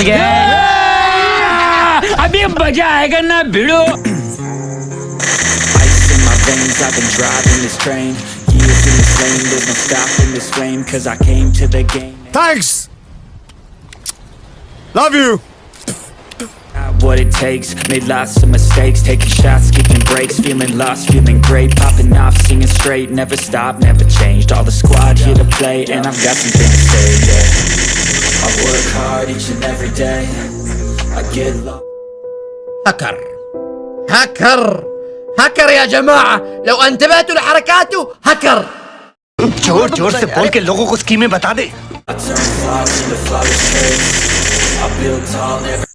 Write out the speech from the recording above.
again. अभी मजा आएगा ना भिड़ो Ice in my veins, I've been driving this train Years in this lane, there's no stopping this flame Cause I came to the game Thanks! Love you! Got what it takes, made lots of mistakes Taking shots, skipping breaks, feeling lost, feeling great Popping off, singing straight, never stopped, never changed All the squad here to play, and I've got something to say, yeah I work hard each and every day I get lost هكر هكر هكر يا جماعة لو انتبهتوا لحركاته هكر जोर जोर से बोल के लोगों को स्कीमें बता दे